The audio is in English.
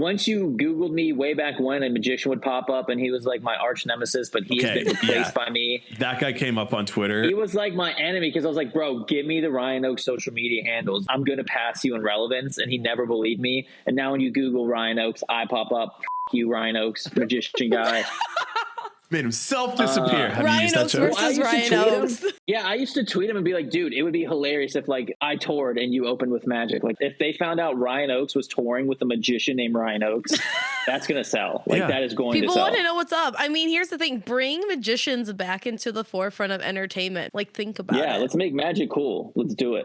once you Googled me way back when, a magician would pop up, and he was like my arch nemesis, but he Okay, has been replaced yeah. by me. That guy came up on Twitter. He was like my enemy because I was like, bro, give me the Ryan Oaks social media handles. I'm gonna pass you in relevance, and he never believed me. And now when you Google Ryan Oaks, I pop up. F- you, Ryan Oaks, magician guy. Made himself disappear. Uh, Have you Ryan used that Oaks joke? Versus used Ryan. Oaks. Yeah, I used to tweet him and be like, dude, it would be hilarious if like I toured and you opened with magic. Like if they found out Ryan Oaks was touring with a magician named Ryan Oaks, that's gonna sell. Like Yeah. that is going People to sell. want to know what's up. I mean, here's the thing: bring magicians back into the forefront of entertainment. Like, think about yeah, it. Yeah, let's make magic cool. Let's do it.